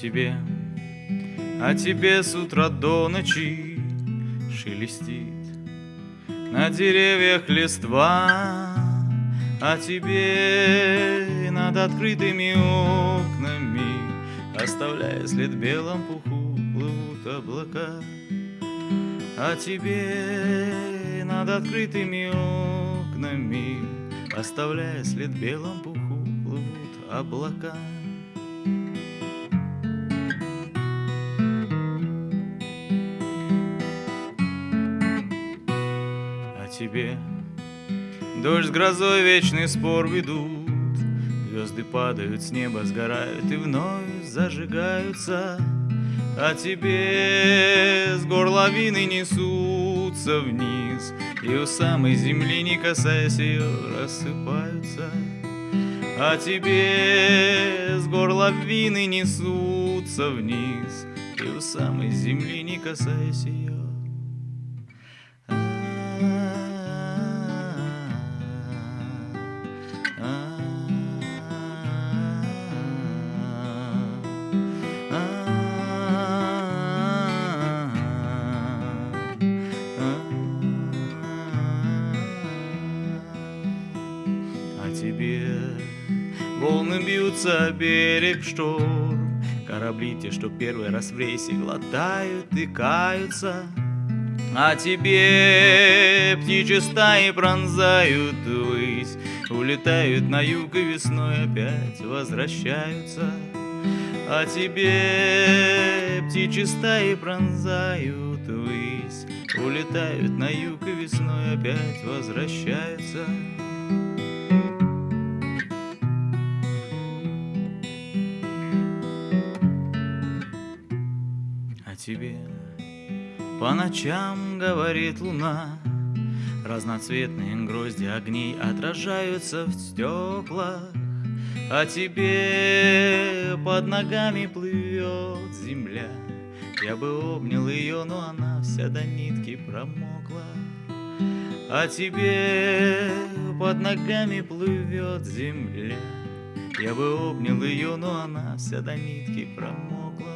тебе, а тебе с утра до ночи шелестит на деревьях листва, а тебе над открытыми окнами, оставляя след белом пуху, плывут облака. А тебе над открытыми окнами, оставляя след белом пуху, плывут облака. Тебе. Дождь с грозой вечный спор ведут. Звезды падают с неба, сгорают и вновь зажигаются. А тебе с гор лавины несутся вниз И у самой земли, не касаясь ее, рассыпаются. А тебе с гор лавины несутся вниз И у самой земли, не касаясь ее, тебе. Волны бьются берег шторм. Корабли те, что первый раз в рейсе глотают и каются. А тебе птичьи стаи пронзают высь Улетают на юг и весной опять возвращаются. А тебе птичьи стаи пронзают высь Улетают на юг и весной опять возвращаются тебе. По ночам говорит луна Разноцветные грозди огней отражаются в стеклах. А тебе под ногами плывет земля. Я бы обнял ее, но она вся до нитки промокла. А тебе под ногами плывет земля. Я бы обнял ее, но она вся до нитки промокла